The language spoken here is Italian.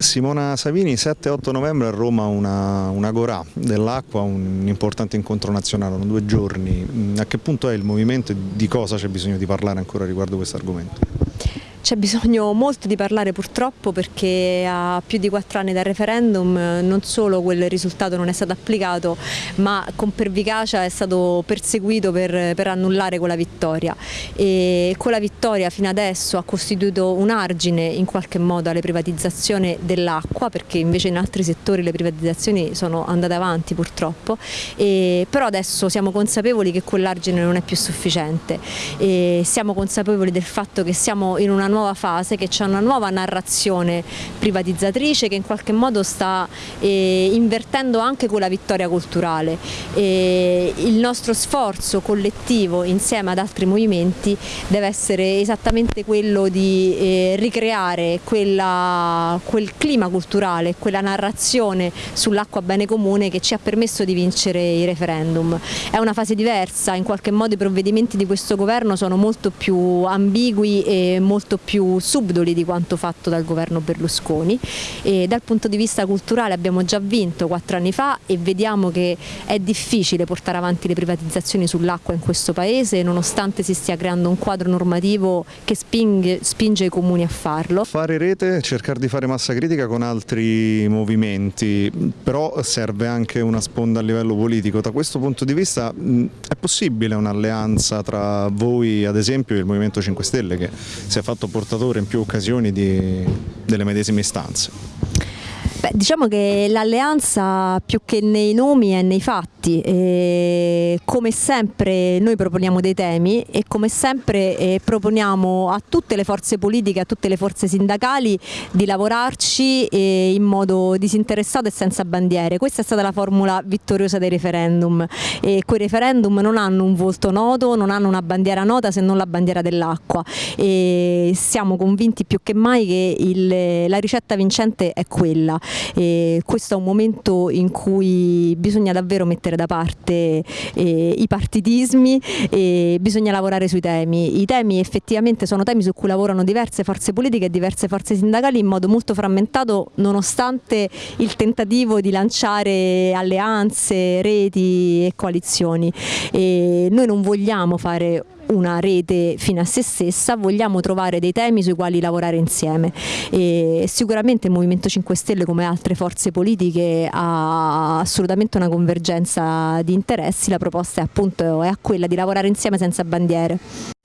Simona Savini, 7-8 novembre a Roma una, una Gorà dell'acqua, un importante incontro nazionale, sono due giorni. A che punto è il movimento e di cosa c'è bisogno di parlare ancora riguardo questo argomento? C'è bisogno molto di parlare purtroppo perché a più di quattro anni dal referendum non solo quel risultato non è stato applicato ma con pervicacia è stato perseguito per, per annullare quella vittoria. E quella vittoria fino adesso ha costituito un argine in qualche modo alle privatizzazioni dell'acqua perché invece in altri settori le privatizzazioni sono andate avanti purtroppo. E, però adesso siamo consapevoli che quell'argine non è più sufficiente. E siamo consapevoli del fatto che siamo in una nuova fase, che c'è una nuova narrazione privatizzatrice che in qualche modo sta eh, invertendo anche quella vittoria culturale. E il nostro sforzo collettivo insieme ad altri movimenti deve essere esattamente quello di eh, ricreare quella, quel clima culturale, quella narrazione sull'acqua bene comune che ci ha permesso di vincere i referendum. È una fase diversa, in qualche modo i provvedimenti di questo governo sono molto più ambigui e molto più subdoli di quanto fatto dal governo Berlusconi e dal punto di vista culturale abbiamo già vinto quattro anni fa e vediamo che è difficile portare avanti le privatizzazioni sull'acqua in questo paese nonostante si stia creando un quadro normativo che spinge, spinge i comuni a farlo. Fare rete, cercare di fare massa critica con altri movimenti, però serve anche una sponda a livello politico. Da questo punto di vista è possibile un'alleanza tra voi ad esempio e il Movimento 5 Stelle che si è fatto portatore in più occasioni di, delle medesime istanze. Beh, diciamo che l'alleanza più che nei nomi è nei fatti, e come sempre noi proponiamo dei temi e come sempre eh, proponiamo a tutte le forze politiche, a tutte le forze sindacali di lavorarci eh, in modo disinteressato e senza bandiere. Questa è stata la formula vittoriosa dei referendum. E quei referendum non hanno un volto noto, non hanno una bandiera nota se non la bandiera dell'acqua. E siamo convinti più che mai che il, la ricetta vincente è quella. E questo è un momento in cui bisogna davvero mettere da parte eh, i partitismi e bisogna lavorare sui temi. I temi effettivamente sono temi su cui lavorano diverse forze politiche e diverse forze sindacali in modo molto frammentato nonostante il tentativo di lanciare alleanze, reti e coalizioni. E noi non vogliamo fare una rete fino a se stessa, vogliamo trovare dei temi sui quali lavorare insieme e sicuramente il Movimento 5 Stelle come altre forze politiche ha assolutamente una convergenza di interessi, la proposta è appunto è quella di lavorare insieme senza bandiere.